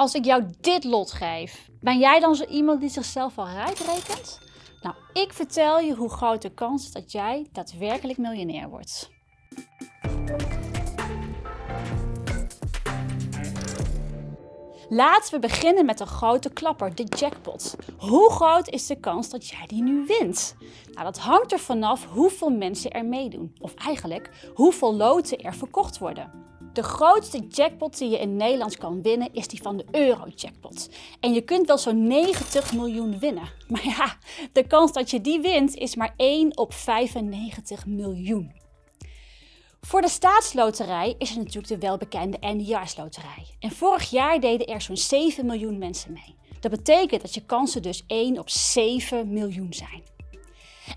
als ik jou dit lot geef, ben jij dan zo iemand die zichzelf al rijk rekent? Nou, ik vertel je hoe groot de kans is dat jij daadwerkelijk miljonair wordt. Laten we beginnen met een grote klapper, de jackpot. Hoe groot is de kans dat jij die nu wint? Nou, dat hangt er vanaf hoeveel mensen er meedoen. Of eigenlijk, hoeveel loten er verkocht worden. De grootste jackpot die je in Nederland kan winnen is die van de euro-jackpot. En je kunt wel zo'n 90 miljoen winnen. Maar ja, de kans dat je die wint is maar 1 op 95 miljoen. Voor de staatsloterij is er natuurlijk de welbekende eindejaarsloterij. En vorig jaar deden er zo'n 7 miljoen mensen mee. Dat betekent dat je kansen dus 1 op 7 miljoen zijn.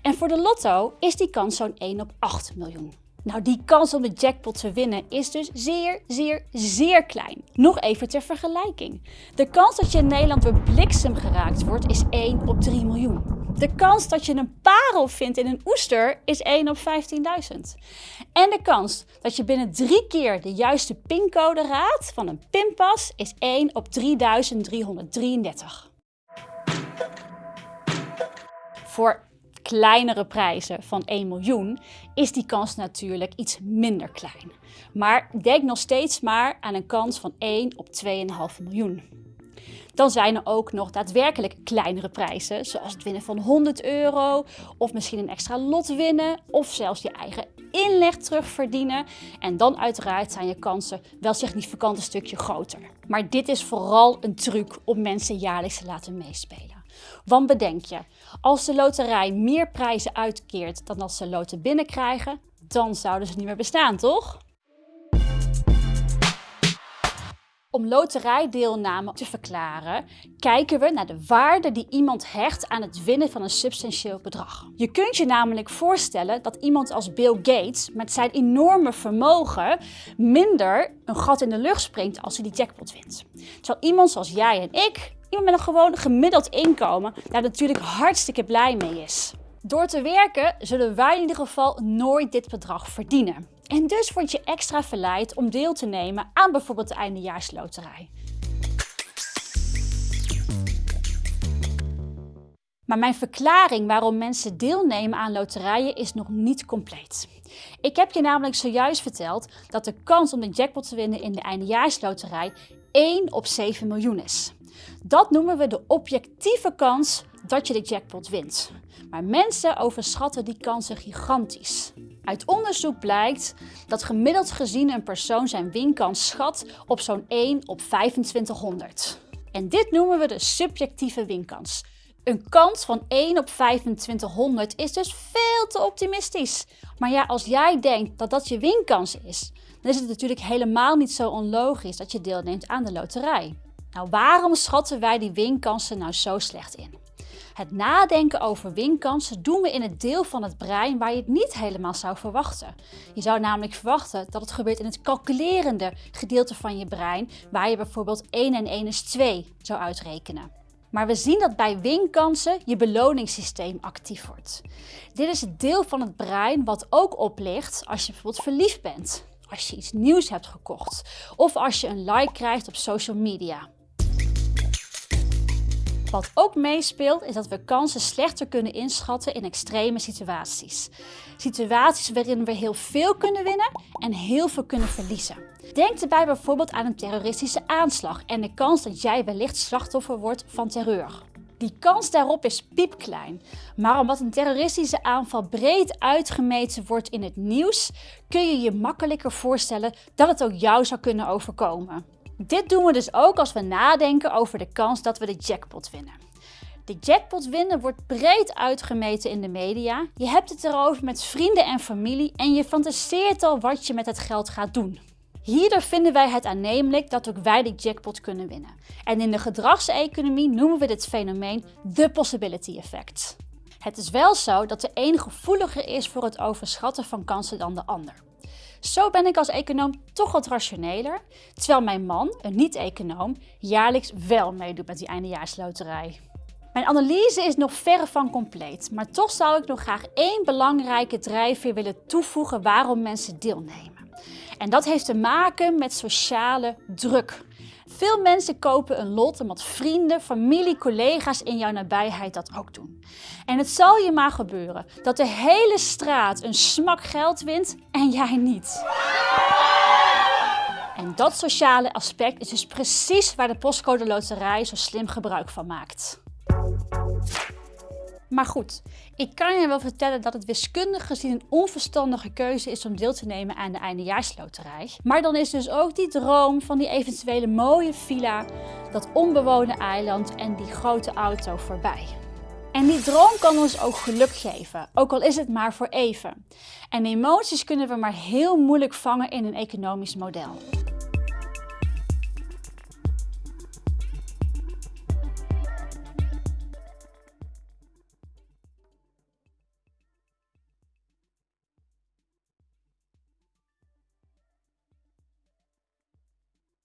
En voor de lotto is die kans zo'n 1 op 8 miljoen. Nou, die kans om de jackpot te winnen is dus zeer, zeer, zeer klein. Nog even ter vergelijking. De kans dat je in Nederland door bliksem geraakt wordt is 1 op 3 miljoen. De kans dat je een parel vindt in een oester is 1 op 15.000. En de kans dat je binnen drie keer de juiste pincode raadt van een pinpas is 1 op 3333. Voor kleinere prijzen van 1 miljoen is die kans natuurlijk iets minder klein. Maar denk nog steeds maar aan een kans van 1 op 2,5 miljoen. Dan zijn er ook nog daadwerkelijk kleinere prijzen, zoals het winnen van 100 euro, of misschien een extra lot winnen, of zelfs je eigen inleg terugverdienen. En dan uiteraard zijn je kansen wel significant een stukje groter. Maar dit is vooral een truc om mensen jaarlijks te laten meespelen. Want bedenk je, als de loterij meer prijzen uitkeert dan als ze loten binnenkrijgen, dan zouden ze niet meer bestaan, toch? Om loterijdeelname te verklaren, kijken we naar de waarde die iemand hecht aan het winnen van een substantieel bedrag. Je kunt je namelijk voorstellen dat iemand als Bill Gates met zijn enorme vermogen minder een gat in de lucht springt als hij die jackpot wint. Terwijl iemand zoals jij en ik, iemand met een gewoon gemiddeld inkomen, daar natuurlijk hartstikke blij mee is. Door te werken zullen wij in ieder geval nooit dit bedrag verdienen. En dus word je extra verleid om deel te nemen aan bijvoorbeeld de eindejaarsloterij. Maar mijn verklaring waarom mensen deelnemen aan loterijen is nog niet compleet. Ik heb je namelijk zojuist verteld dat de kans om de jackpot te winnen in de eindejaarsloterij 1 op 7 miljoen is. Dat noemen we de objectieve kans dat je de jackpot wint. Maar mensen overschatten die kansen gigantisch. Uit onderzoek blijkt dat gemiddeld gezien een persoon zijn winkans schat op zo'n 1 op 2500. En dit noemen we de subjectieve winkans. Een kans van 1 op 2500 is dus veel te optimistisch. Maar ja, als jij denkt dat dat je winkans is, dan is het natuurlijk helemaal niet zo onlogisch dat je deelneemt aan de loterij. Nou, waarom schatten wij die winkansen nou zo slecht in? Het nadenken over winkansen doen we in het deel van het brein waar je het niet helemaal zou verwachten. Je zou namelijk verwachten dat het gebeurt in het calculerende gedeelte van je brein, waar je bijvoorbeeld 1 en 1 is 2 zou uitrekenen. Maar we zien dat bij winkansen je beloningssysteem actief wordt. Dit is het deel van het brein wat ook oplicht als je bijvoorbeeld verliefd bent, als je iets nieuws hebt gekocht of als je een like krijgt op social media. Wat ook meespeelt is dat we kansen slechter kunnen inschatten in extreme situaties. Situaties waarin we heel veel kunnen winnen en heel veel kunnen verliezen. Denk erbij bijvoorbeeld aan een terroristische aanslag en de kans dat jij wellicht slachtoffer wordt van terreur. Die kans daarop is piepklein, maar omdat een terroristische aanval breed uitgemeten wordt in het nieuws, kun je je makkelijker voorstellen dat het ook jou zou kunnen overkomen. Dit doen we dus ook als we nadenken over de kans dat we de jackpot winnen. De jackpot winnen wordt breed uitgemeten in de media. Je hebt het erover met vrienden en familie en je fantaseert al wat je met het geld gaat doen. Hierdoor vinden wij het aannemelijk dat ook wij de jackpot kunnen winnen. En in de gedragseconomie noemen we dit fenomeen de possibility effect. Het is wel zo dat de een gevoeliger is voor het overschatten van kansen dan de ander. Zo ben ik als econoom toch wat rationeler, terwijl mijn man, een niet-econoom, jaarlijks wel meedoet met die eindejaarsloterij. Mijn analyse is nog verre van compleet, maar toch zou ik nog graag één belangrijke drijfveer willen toevoegen waarom mensen deelnemen. En dat heeft te maken met sociale druk. Veel mensen kopen een lot omdat vrienden, familie, collega's in jouw nabijheid dat ook doen. En het zal je maar gebeuren dat de hele straat een smak geld wint en jij niet. En dat sociale aspect is dus precies waar de postcode loterij zo slim gebruik van maakt. Maar goed, ik kan je wel vertellen dat het wiskundig gezien een onverstandige keuze is om deel te nemen aan de eindejaarsloterij. Maar dan is dus ook die droom van die eventuele mooie villa, dat onbewoonde eiland en die grote auto voorbij. En die droom kan ons ook geluk geven, ook al is het maar voor even. En emoties kunnen we maar heel moeilijk vangen in een economisch model.